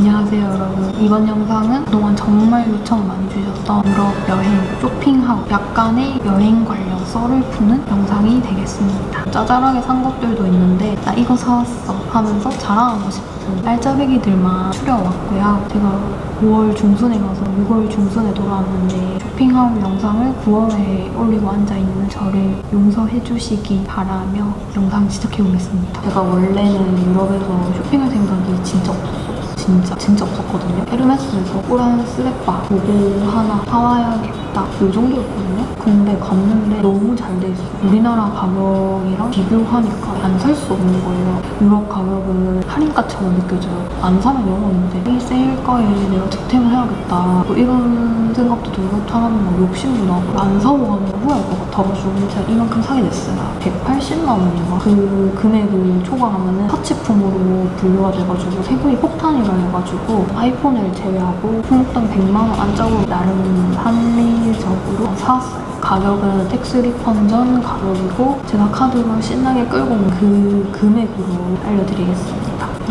안녕하세요 여러분. 이번 영상은 그동안 정말 요청 많이 주셨던 유럽 여행 쇼핑하고 약간의 여행 관련 썰을 푸는 영상이 되겠습니다. 짜잘하게 산 것들도 있는데 나 이거 사왔어 하면서 자랑하고 싶은 알짜배기들만 추려왔고요. 제가 5월 중순에 가서 6월 중순에 돌아왔는데 쇼핑하울 영상을 9월에 올리고 앉아있는 저를 용서해 주시기 바라며 영상 시작해 보겠습니다. 제가 원래는 유럽에서 쇼핑할 생각이 진짜 없었어요 진짜 진짜 없었거든요. 에르메스에서 오란 슬리퍼 보고 하나 사와야겠다 이 정도였거든요. 근데 갔는데 너무 잘 돼 있어. 우리나라 가격이랑 비교하니까 안 살 수 없는 거예요. 유럽 가격은 할인가처럼 느껴져요. 안 사면 0원인데 이 세일가에 내가 득템을 해야겠다 뭐 이런 생각도 들고 사람은 막 욕심도 나고 안 사고 가면 후회할 것 같아가지고 제가 이만큼 사게 됐어요. 180만 원인가? 그 금액을 초과하면 은 사치품으로 분류가 돼가지고 세금이 폭탄이라 해가지고 아이폰을 제외하고 품목당 100만 원 안짝으로 나름 합리적으로 사왔어요. 가격은 tax refund 전 가격이고 제가 카드로 신나게 긁고 온 그 금액으로 알려드리겠습니다.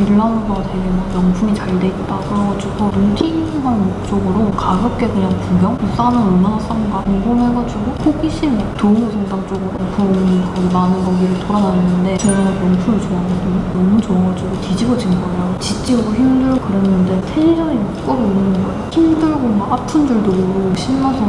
밀라노가 되게 막 명품이 잘 돼 있다 그래가지고 눈팅할 목적으로 가볍게 그냥 구경? 싸면 얼마나 싼가 궁금해가지고 호기심에 두오모 성당 쪽으로 명품 거기 많은 거기를 돌아다녔는데 제가 명품을 좋아하거든요. 너무 좋아가지고 뒤집어진 거예요. 지치고 힘들고 그랬는데 tension이 막 끓어오르는 거예요. 힘들고 막 아픈 줄도 모르고 신나서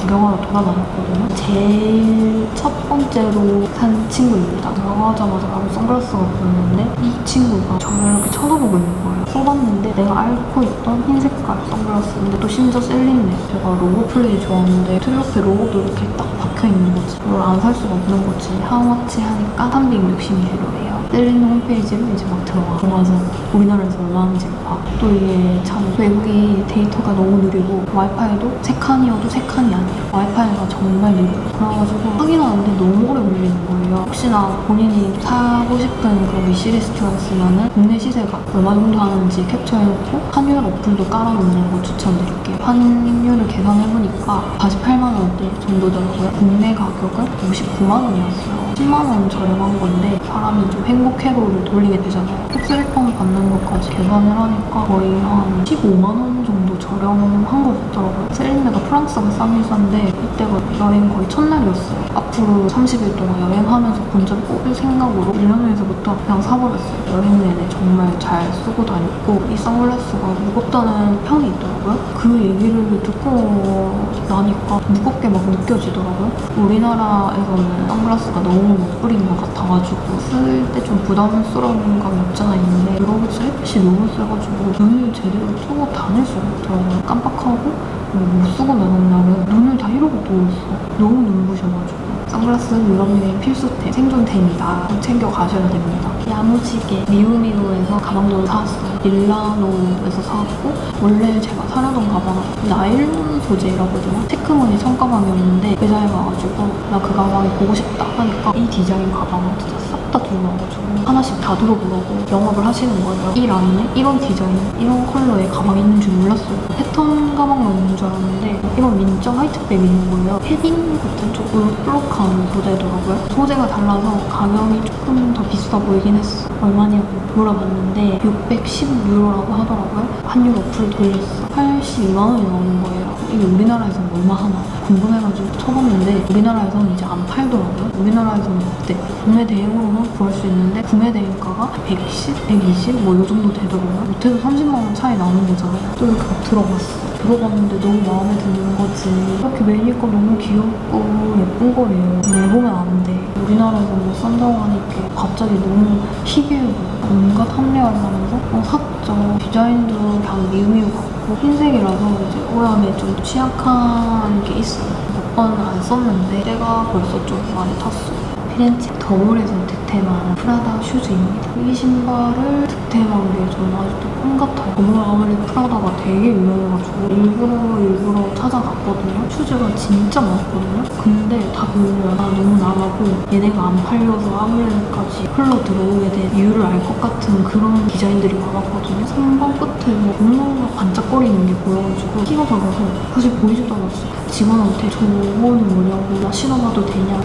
구경하러 돌아다녔거든요. 제일 첫 번째로 산 친구입니다. 들어가자마자 바로 선글라스가 보였는데 이 친구가 저를 이렇게 쳐다보고 있는 거예요. 써봤는데 내가 앓고 있던 흰 색깔 선글라스인데 또 심지어 셀린네. 제가 logo play 좋아하는데 트리 옆에 로고도 이렇게 딱 박혀있는 거지. 이걸 안 살 수가 없는 거지. how much 하니까 360유로예요. 셀린 홈페이지로 이제 막 들어가. 들어가서 우리나라에서 얼마 하는지 봐. 또 이게 참 외국이 데이터가 너무 느리고 와이파이도 세 칸이어도 세 칸이 아니야. 와이파이가 정말 느려요. 그래가지고 확인하는데 너무 오래 걸리는 거예요. 혹시나 본인이 사고 싶은 그런 wish list가 있으면은 국내 시세가 얼마 정도 하는지 캡처해놓고 환율 어플도 깔아놓는 거 추천드릴게요. 환율을 계산해보니까 48만 원대 정도더라고요. 국내 가격은 59만 원이었어요. 10만 원 저렴한 건데 사람이 좀 행복회로를 돌리게 되잖아요. tax refund 받는 것까지 계산을 하니까 거의 한 15만 원 정도 저렴한 거 같더라고요. 셀린네가 프랑스가 싼 비싼데 이때가 여행 거의 첫날이었어요. 앞으로 30일 동안 여행하면서 본전 뽑을 생각으로 1년에서부터 그냥 사버렸어요. 여행 내내 정말 잘 쓰고 다녔고 이 선글라스가 무겁다는 평이 있더라고요. 그 얘기를 듣고 나니까 무겁게 막 느껴지더라고요. 우리나라에서는 선글라스가 너무 못 뿌린 것 같아가지고 쓸 때 좀 부담스러운 감이 없지 않아 있는데 유럽에서 햇빛이 너무 세가지고 눈을 제대로 뜨고 다닐 수가 없더라고요. 깜빡하고 뭐못 쓰고 나간 날은 눈을 다 이러고 누웠어. 너무 눈부셔가지고. 선글라스는 유럽여행 필수템, 생존템이다. 꼭 챙겨 가셔야 됩니다. 야무지게 미우미우에서 가방도 사왔어요. 밀라노에서 사왔고 원래 제가 사려던 가방은 나일론 소재라거든요. 체크무늬 청가방이었는데 회사에 가가지고 나 그 가방이 보고 싶다 하니까 이 디자인 가방을 진짜 싹다 들어와가지고 하나씩 다 들어보라고 영업을 하시는 거예요. 이 라인에 이런 디자인, 이런 컬러의 가방이 있는 줄 몰랐어요. 패턴 가방만 있는 줄 알았는데 이런 민자 화이트백이 있는 거예요. 패딩 같은 좀 올록볼록한 소재더라고요. 소재가 달라서 가격이 조금 더 비싸 보이긴 했어. 얼마냐고 물어봤는데 610유로라고 하더라고요. 환율 어플 돌렸어. 82만 원이 나오는 거예요. 이게 우리나라에서는 얼마 하나 궁금해가지고 쳐봤는데 우리나라에서는 이제 안 팔더라고요. 우리나라에서는 그때 구매 대행으로는 구할 수 있는데 구매 대행가가 110, 120 뭐 이 정도 되더라고요. 못해도 30만 원 차이 나는 거잖아요. 또 이렇게 막 들어봤어. 들어봤는데 너무 마음에 드는 거지. 이렇게 매니까 너무 귀엽고 예쁜 거예요. 내보면 안 돼. 우리나라에서 뭐 싼다고 하니까 갑자기 너무 희귀해 보여. 온갖 합리화를 하면서 어, 샀죠. 디자인도 그냥 미우미우 같고 흰색이라서 이제 오염에 좀 취약한 게 있어요. 몇 번 안 썼는데 때가 벌써 좀 많이 탔어요. 피렌체 더몰에서 득템한 프라다 슈즈입니다. 이 신발을 득템한 게 저는 아직도 꿈 같아요. 정말 아무래도 프라다가 되게 유명해가지고 일부러 일부러 찾아갔거든요. 슈즈가 진짜 많았거든요. 근데 다 보면 아, 너무 나가고 얘네가 안 팔려서 아울렛까지 흘러 들어오게 된 이유를 알 것 같은 그런 디자인들이 많았거든요. 선반 끝에 뭐 뭔가 반짝거리는 게 보여가지고 끼어들어서 사실 보이지도 않았어요. 직원한테 저거는 뭐냐고 나 신어봐도 되냐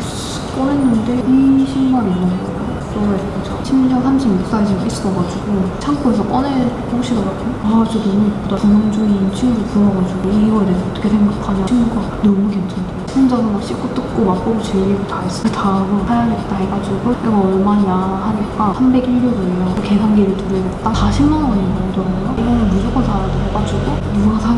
꺼냈는데 이 신발이 있는 거예요. 너무 예쁘죠? 심지어 36 사이즈가 있어가지고 창고에서 꺼내고 보시더라고요. 아 진짜 너무 예쁘다. 구명주의 친구 불러가지고 이거에 대해서 어떻게 생각하냐 친구가 너무 괜찮대요. 혼자서 막 씹고 뜯고 맛보고 즐기고 다 했어요. 그 다음으로 사야겠다 해가지고 이거 얼마냐 하니까 301유로예요. 계산기를 두르겠다 40만 원이 나오더라고요. 이거는 무조건 사야 돼 해가지고 누가 봐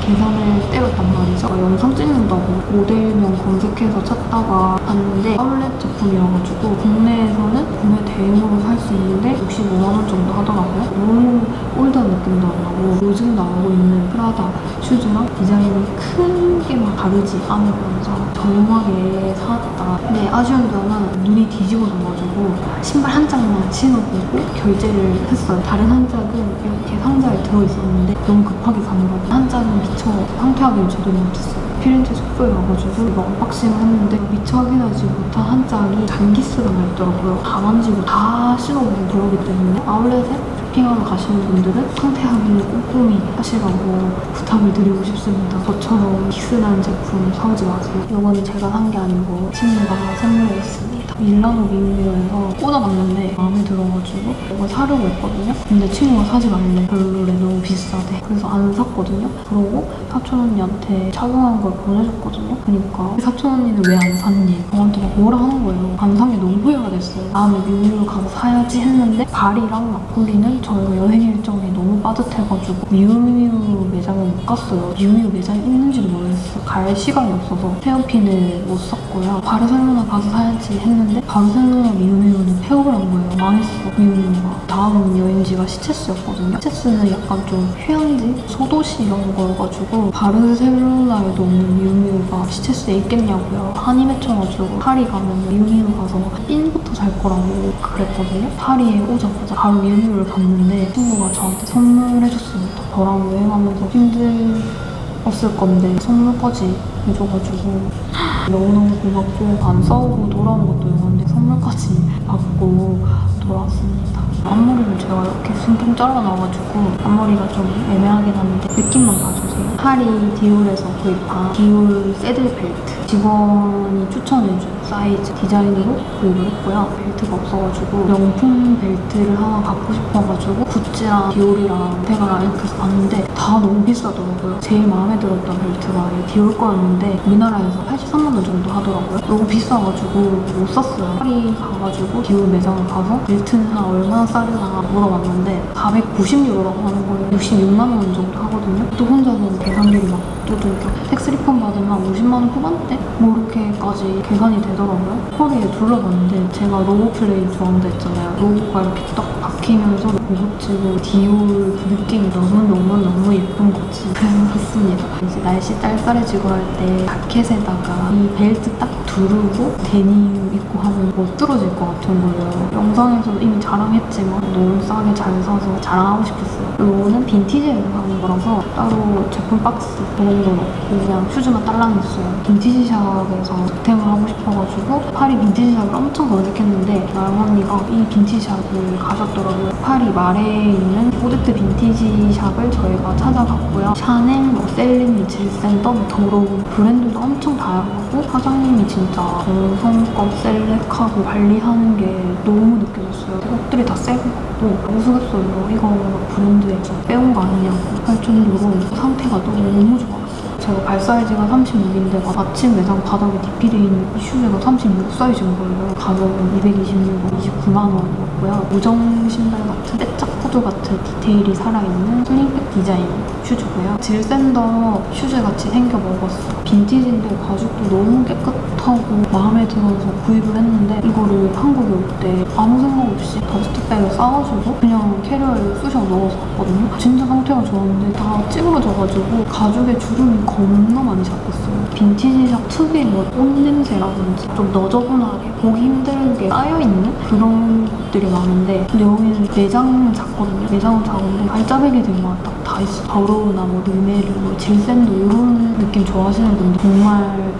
계산을 때렸단 말이 죠. 어, 영상 찍는다고 모델명 검색해서 찾다가 봤는데 아울렛 제품이어가지고 국내에서는 구매 대행으로 살 수 있는데 65만 원 정도 하더라고요. 너무 올드한 느낌도 안 나고 요즘 나오고 있는 프라다 슈즈랑 디자인이 크게 막 다르지 않으면서 저렴하게 사왔다. 근데 아쉬운 점은 눈이 뒤집어져가지고 신발 한 짝만 신어보고 결제를 했어요. 다른 한 짝은 이렇게 상자에 들어있었는데 너무 급하게 가느라고 한 짝은 미처 상태확인을 제 못했어요. 피렌체 숙소에 가가지고 이거 unboxing을 했는데 미처 확인하지 못한 한 짝이 잔기스가 나있더라고요. 다 만지고 다 신어보고 그러기 때문에 아울렛에 쇼핑하러 가시는 분들은 상태 확인을 꼼꼼히 하시라고 부탁을 드리고 싶습니다. 저처럼 기스난 제품 사오지 마세요. 이거는 제가 산 게 아니고 친구가 선물했습니다. 밀라노 미우미우에서 꽂아봤는데 마음에 들어가지고 이거 사려고 했거든요. 근데 친구가 사지 말래. 별로래. 너무 비싸대. 그래서 안 샀거든요. 그러고 사촌 언니한테 착용한 걸 보내줬거든요. 그러니까 사촌 언니는 왜 안 샀니? 저한테 막 뭐라 하는 거예요. 안 산 게 너무 후회가 됐어요. 다음에 미우미로 가서 사야지 했는데 발이랑 나폴리는 저희가 여행 일정이 너무 빠듯해가지고 미우미우 매장을 못 갔어요. 미우미우 매장이 있는지도 모르겠어요. 갈 시간이 없어서 헤어핀을 못 샀고요. 바르셀로나 가서 사야지 했는데 바르셀로나 미우미우는 폐업을 한 거예요. 망 했어 미우미우가. 다음 여행지가 시체스였거든요. 시체스는 약간 좀 휴양지, 소도시 이런 거여가지고 바르셀로나에도 없는 미우미우가 시체스에 있겠냐고요. 한이 맺혀가지고 파리 가면 미우미우 가서 핀부터 살 거라고 그랬거든요. 파리에 오자마자 바로 미우미우를 갔는데 친구가 저한테 선물해줬습니다. 저랑 여행하면서 힘들었을 건데 선물까지 해줘가지고 너무너무 고맙고 안 싸우고 돌아온 것도 영화인데 선물까지 받고 돌아왔습니다. 앞머리를 제가 이렇게 숭덩 잘라놔가지고 앞머리가 좀 애매하긴 한데 느낌만 봐주세요. 파리 디올에서 구입한 디올 Saddle 벨트 직원이 추천해준 사이즈 디자인으로 구입을 했고요. 벨트가 없어가지고 명품 벨트를 하나 갖고 싶어가지고 구찌랑 디올이랑 대가라 이렇게서 봤는데 다 너무 비싸더라고요. 제일 마음에 들었던 벨트가 이 디올 거였는데 우리나라에서 83만 원 정도 하더라고요. 너무 비싸가지고 못 샀어요. 파리 가가지고 디올 매장을 가서 벨트는 한 얼마나 싸려나 물어봤는데 490유로라고 하는 거예요. 66만 원 정도 하거든요. 또 혼자서 계산기를 막 두들겨. tax refund 받으면 한 50만 원 후반대? 뭐 이렇게까지 계산이 되더라고요. 허리에 둘러봤는데 제가 로고 플레이 좋아한다 했잖아요. 로고가 이렇게 딱 박히면서 고급지고 디올 그 느낌이 너무너무너무 예쁜 거지. 그래서 샀습니다. 이제 날씨 쌀쌀해지고 할 때 자켓에다가 이 벨트 딱 두르고 데님 입고 하면 멋들어질 것 같은 거예요. 영상에서도 이미 자랑했지만 너무 싸게 잘 사서 자랑하고 싶었어요. 이거는 빈티지에서 사는 거라서 따로 제품 박스 그런 건 없고 그냥 슈즈만 딸랑했어요. 빈티지 샵에서 득템을 하고 싶어가지고 파리 빈티지 샵을 엄청 검색했는데 나영 언니가 이 빈티지 샵을 가셨더라고요. 파리 마레에 있는 오데트 빈티지 샵을 저희가 찾아갔고요. 샤넬, 뭐 셀린, 질샌더, 뭐 더 로우 브랜드도 엄청 다양하고 사장님이 진짜 정성껏 select하고 관리하는 게 너무 느껴졌어요. 옷들이 다 새것 같고 우스갯소리로 이거 브랜드에서 빼온 거 아니냐고 할 정도로 상태가 너무 좋았어요. 제가 발 사이즈가 36인데 마침 매장 바닥에 DP되어 있는 이 슈즈가 36 사이즈인 거예요. 가격은 220유로, 29만 원이었고요. 요정 신발 같은 뾰족구두 같은 디테일이 살아있는 슬링백 디자인 슈즈고요. 질샌더 슈즈 같이 생겨 먹었어. 빈티지인데 가죽도 너무 깨끗하고 마음에 들어서 구입을 했는데 이거를 한국에 올 때 아무 생각 없이 dust bag을 싸가지고 그냥 캐리어에 쑤셔 넣어서 왔거든요. 진짜 상태가 좋았는데 다 찌그러져가지고 가죽에 주름이 겁나 많이 잡혔어요. 빈티지샵 특유의 뭐옷 냄새라든지 좀 너저분하게 보기 힘든 게 쌓여있는 그런 것들이 많은데 근데 여기는 매장은 작거든요. 매장은 작은데 발자국이들만 딱다 있어. 더러우나 뭐 르메르, 뭐 질센도 이런 느낌 좋아하시는 분들 정말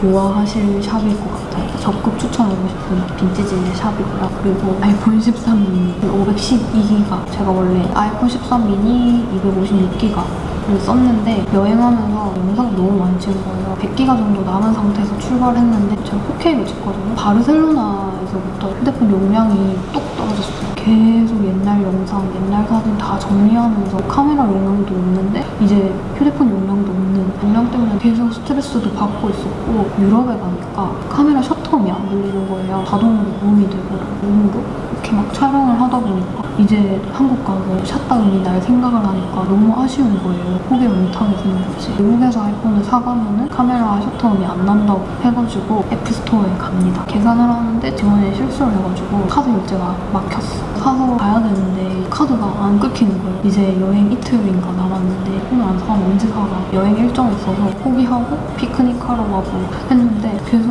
좋아하실 샵일 것 같아요. 적극 추천하고 싶은 빈티지 샵이고요. 그리고 아이폰 13 미니 512기가 제가 원래 아이폰 13 미니 256기가 를 썼는데 여행하면서 영상을 너무 많이 찍은 거예요. 100기가 정도 남은 상태에서 출발했는데 제가 4K로 찍거든요. 바르셀로나에서부터 휴대폰 용량이 뚝 떨어졌어요. 계속 옛날 영상, 옛날 사진 다 정리하면서 카메라 용량도 없는데 이제 휴대폰 용량도 없는 용량 때문에 계속 스트레스도 받고 있었고 유럽에 가니까 카메라 셔터음이 안 들리는 거예요. 자동으로 무음이 되고 무음으로 이렇게 막 촬영을 하다 보니까 이제 한국 가서 샷다운이 날 생각을 하니까 너무 아쉬운 거예요. 포기를 못하게 생겼지. 미국에서 아이폰을 사가면은 카메라 셔터음이 안 난다고 해가지고 애플스토어에 갑니다. 계산을 하는데 직원이 실수를 해가지고 카드 결제가 막혔어. 사서 가야 되는데 카드가 안 끊기는 거예요. 이제 여행 이틀인가 남았는데 오늘 안 사면 언제 사가? 여행 일정이 있어서 포기하고 피크닉 하러 가고 했는데 계속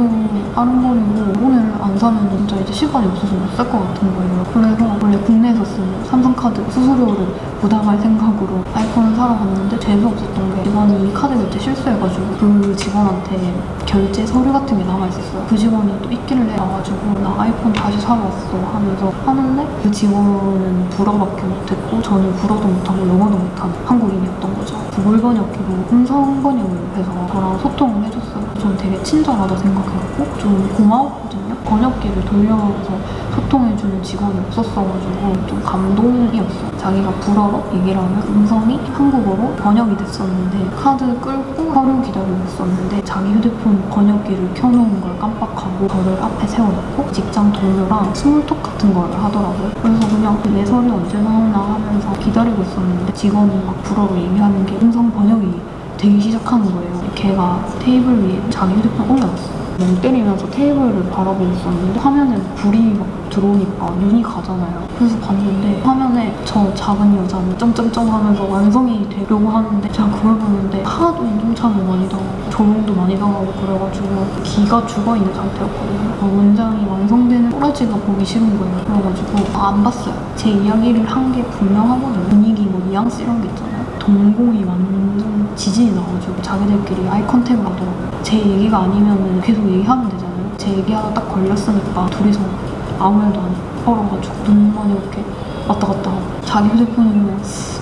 아른거리고 오늘 안 사면 진짜 이제 시간이 없어서 못 살 것 같은 거예요. 그래서 원래 국내에서 쓰는 삼성카드 수수료를 부담할 생각으로 아이폰을 사러 갔는데 재수 없었던 게 직원이 카드 결제 실수해가지고 그 직원한테 결제 서류 같은 게 남아있었어요. 그 직원이 또 있기를 해가지고 나 아이폰 다시 사러 왔어 하면서 하는데 그 직원은 불어밖에 못했고 저는 불어도 못하고 영어도 못하는 한국인이었던 거죠. 구글 번역기로 음성 번역을 해서 저랑 소통을 해줬어요. 전 되게 친절하다 생각했고 좀 고마웠거든요. 번역기를 돌려서 소통해주는 직원이 없었어가지고 좀 감동이었어요. 자기가 불어로 얘기를 하면 음성이 한국어로 번역이 됐었는데 카드 끌고 서류 기다리고 있었는데 자기 휴대폰 번역기를 켜놓은 걸 깜빡하고 저를 앞에 세워놓고 직장 동료랑 small talk 같은 걸 하더라고요. 그래서 그냥 내 서류 언제 나오나 하면서 기다리고 있었는데 직원이 막 불어로 얘기하는 게 음성 번역이 되기 시작하는 거예요. 걔가 테이블 위에 자기 휴대폰 올려놨어요. 멍 때리면서 테이블을 바라보고 있었는데 화면에 불이 막 들어오니까 눈이 가잖아요. 그래서 봤는데 화면에 저 작은 여자는 점점점 하면서 완성이 되려고 하는데 제가 그걸 보는데 하도 인종차별 많이 당하고 조롱도 많이 당하고 그래가지고 기가 죽어있는 상태였거든요. 어, 문장이 완성되는 꼬라지가 보기 싫은 거예요. 그래가지고 아, 안 봤어요. 제 이야기를 한 게 분명하거든요. 분위기 뭐 뉘앙스 이런 게 있잖아요. 동공이 완전 지진이 나가지고 자기들끼리 아이 컨택을 하더라고요. 제 얘기가 아니면 계속 얘기하면 되잖아요. 제 얘기하다 딱 걸렸으니까 둘이서 아무 말도 안 해. 얼어가지고 눈만 이렇게 왔다 갔다 하고 자기 휴대폰을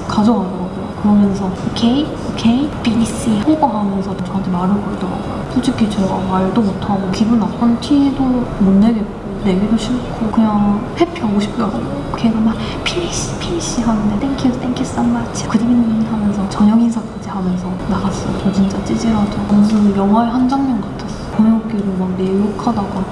가져가더라고요. 그러면서 오케이, 오케이, BBC 호거하면서 저한테 말을 걸더라고요. 솔직히 제가 말도 못하고 기분 나쁜 티도 못 내겠고 내기도 싫고 그냥 회피하고 싶더라고요. 걔가 막 finish finish 하는데 땡큐 땡큐 썸마치 굿이닝 하면서 저녁 인사까지 하면서 나갔어요. 저 진짜 찌질하죠. 무슨 영화의 한 장면 같았어. 번역기로 막 내욕하다가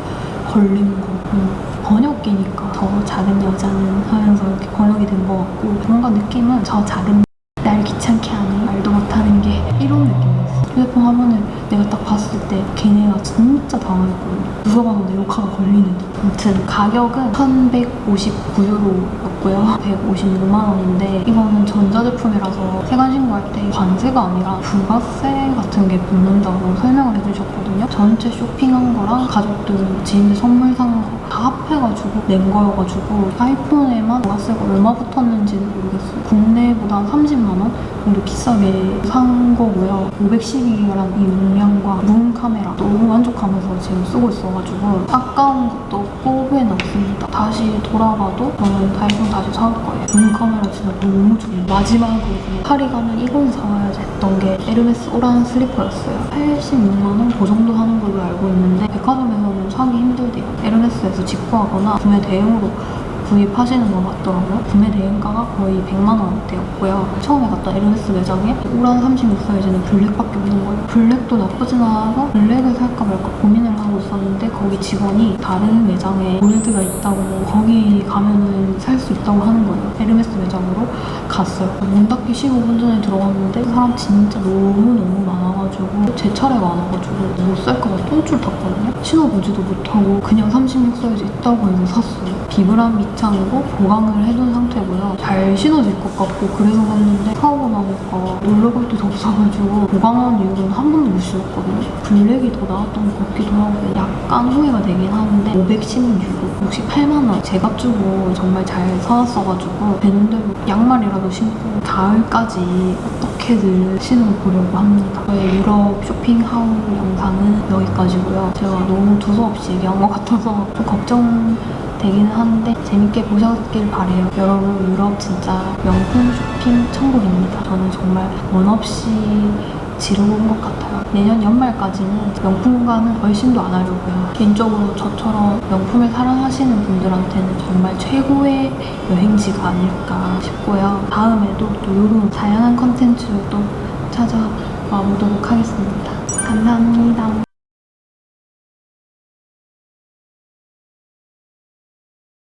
걸린 거. 음, 번역기니까 저 작은 여자는 하면서 이렇게 번역이 된 것 같고 뭔가 느낌은 저 작은 날 귀찮게 하는 말도 못하는 게 이런 느낌이었어. 휴대폰 화면을 내가 딱 봤을 때 걔네가 진짜 당황했거든요. 누가 봐도 내 욕하가 걸리는 듯. 아무튼 가격은 1,159유로 였고요. 156만 원인데 이거는 전자제품이라서 세관 신고할 때 관세가 아니라 부가세 같은 게 붙는다고 설명을 해주셨거든요. 전체 쇼핑한 거랑 가족들, 지인들 선물 산 거다 합해가지고 낸 거여가지고 아이폰에만 부가세가 얼마 붙었는지는 모르겠어요. 국내보다 한 30만 원 정도 비싸게 산 거고요. 512기가란 이 용량과 무음 카메라 너무 만족하면서 지금 쓰고 있어가지고 아까운 것도 없고 후회 없습니다. 다시 돌아가도 저는 아이폰 다시 사올 거예요. 무음 카메라 진짜 너무 좋아요. 마지막으로 파리 가면 이건 사와야지 했던 게 에르메스 오란 슬리퍼였어요. 86만 원 그 정도 하는 걸로 알고 있는데 백화점에서는 사기 힘들대요. 에르메스에서 직구하거나 구매 대행으로 구입하시는 것 같더라고요. 구매 대행가가 거의 100만 원대였고요. 처음에 갔던 에르메스 매장에 오란 36 사이즈는 블랙밖에 없는 거예요. 블랙도 나쁘진 않아서 블랙을 살까 말까 고민을 하고 있었는데 거기 직원이 다른 매장에 골드가 있다고 거기 가면은 살 수 있다고 하는 거예요. 에르메스 매장으로 갔어요. 문 닫기 15분 전에 들어갔는데 사람 진짜 너무너무 많아가지고 제 차례가 많아가지고 못 살까 봐 똥줄 탔거든요. 신어보지도 못하고 그냥 36 사이즈 있다고 해서 샀어요. 비브람 밑창이고 보강을 해둔 상태고요. 잘 신어질 것 같고 그래서 샀는데 사오고 나니까 놀러 갈 데도 없어가지고 보강한 이후로는 한 번도 못 신었거든요. 블랙이 더 나았던 것 같기도 하고 약간 후회가 되긴 하는데 516유로 68만 원 제값 주고 정말 잘 사왔어가지고 되는 대로 양말이라도 신고 가을까지 어떻게든 신어보려고 합니다. 저의 유럽 쇼핑 하울 영상은 여기까지고요. 제가 너무 두서없이 얘기한 것 같아서 좀 걱정 되기는 하는데 재밌게 보셨길 바래요. 여러분 유럽 진짜 명품 쇼핑 천국입니다. 저는 정말 원 없이 지르는 것 같아요. 내년 연말까지는 명품관은 훨씬도 안 하려고요. 개인적으로 저처럼 명품을 사랑하시는 분들한테는 정말 최고의 여행지가 아닐까 싶고요. 다음에도 또 이런 다양한 컨텐츠로 또 찾아와 보도록 하겠습니다. 감사합니다.